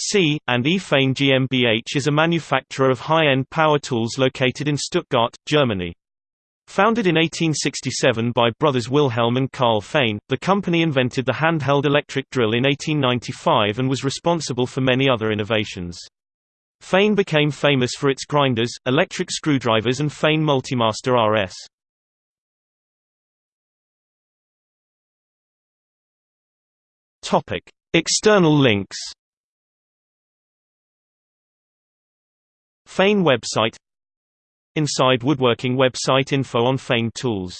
C. and E. Fein GmbH is a manufacturer of high-end power tools located in Stuttgart, Germany. Founded in 1867 by brothers Wilhelm and Karl Fein, the company invented the handheld electric drill in 1895 and was responsible for many other innovations. Fein became famous for its grinders, electric screwdrivers and Fein Multimaster RS. External links Fein website Inside Woodworking website Info on Fein tools